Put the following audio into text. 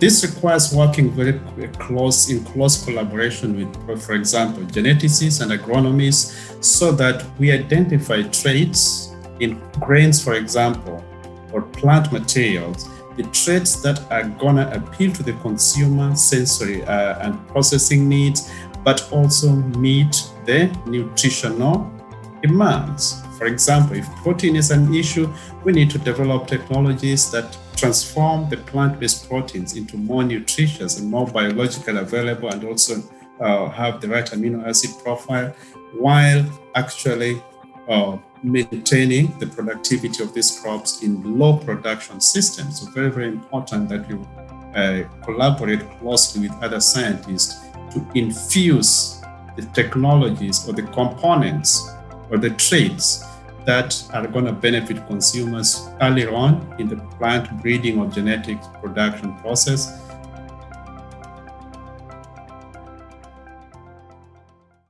This requires working very close in close collaboration with, for example, geneticists and agronomists, so that we identify traits in grains, for example, or plant materials, the traits that are gonna appeal to the consumer sensory uh, and processing needs, but also meet the nutritional demands. For example, if protein is an issue, we need to develop technologies that transform the plant-based proteins into more nutritious and more biologically available and also uh, have the right amino acid profile while actually uh, maintaining the productivity of these crops in low production systems. So very, very important that we uh, collaborate closely with other scientists to infuse the technologies or the components or the traits that are going to benefit consumers earlier on in the plant breeding or genetic production process